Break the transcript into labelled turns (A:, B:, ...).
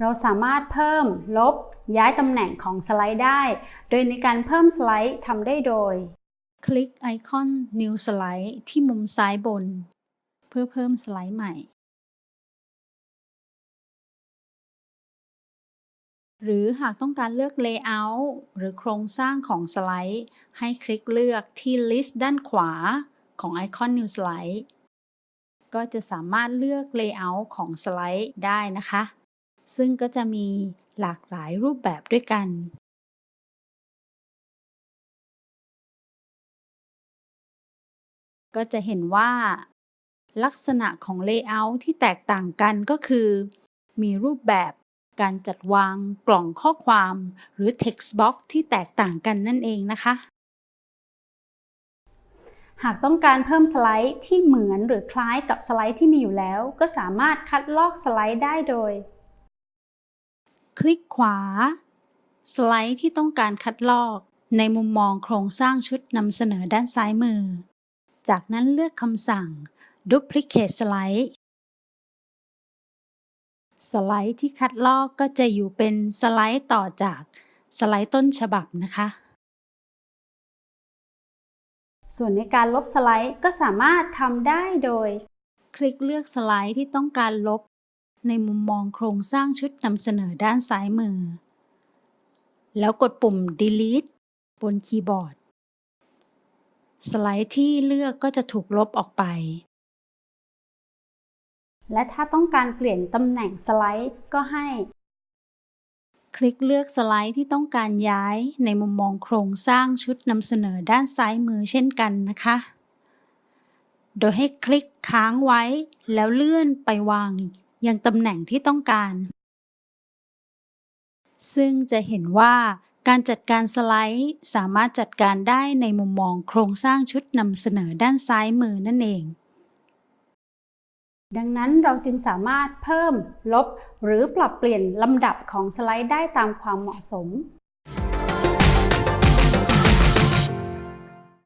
A: เราสามารถเพิ่มลบย้ายตำแหน่งของสไลด์ได้ โดยในการเพิ่มสไลด์ทำได้โดย คลิกไอคอน New Slide ที่มุมซ้ายบน เพื่อเพิ่มสไลด์ใหม่ หรือหากต้องการเลือก Layout หรือโครงสร้างของสไลด์ ให้คลิกเลือกที่ List ด้านขวาของไอคอน New Slide ก็จะสามารถเลือก Layout ของสไลด์ได้นะคะ ซึ่งก็จะมีหลากหลายรูปแบบด้วยกันก็จะเห็นว่า ลักษณะของ Layout ที่แตกต่างกันก็คือ มีรูปแบบการจัดวางกล่องข้อความหรือ Text Box ที่แตกต่างกันนั่นเองนะคะ หากต้องการเพิ่มสไลด์ที่เหมือนหรือคล้ายกับสไลด์ที่มีอยู่แล้ว ก็สามารถคัดลอกสไลด์ได้โดย คลิกขวา สไลด์ที่ต้องการคัดลอกในมุมมองโครงสร้างชุดนำเสนอด้านซ้ายมือ จากนั้นเลือกคำสั่ง Duplicate Slide สไลด์ที่คัดลอกก็จะอยู่เป็นสไลด์ต่อจากสไลด์ต้นฉบับนะคะ ส่วนในการลบสไลด์ก็สามารถทำได้โดย คลิกเลือกสไลด์ที่ต้องการลบ ในมุมมองโครงสร้างชุดนำเสนอด้านซ้ายมือ แล้วกดปุ่ม delete บนคีย์บอร์ด สไลด์ที่เลือกก็จะถูกลบออกไป และถ้าต้องการเปลี่ยนตำแหน่งสไลด์ก็ให้ คลิกเลือกสไลด์ที่ต้องการย้ายในมุมมองโครงสร้างชุดนำเสนอด้านซ้ายมือเช่นกันนะคะโดยให้คลิกค้างไว้แล้วเลื่อนไปวาง ยังตำแหน่งที่ต้องการ ซึ่งจะเห็นว่าการจัดการสไลด์สามารถจัดการได้ในมุมมองโครงสร้างชุดนำเสนอด้านซ้ายมือนั่นเอง ดังนั้นเราจึงสามารถเพิ่ม ลบ หรือปรับเปลี่ยนลำดับของสไลด์ได้ตามความเหมาะสม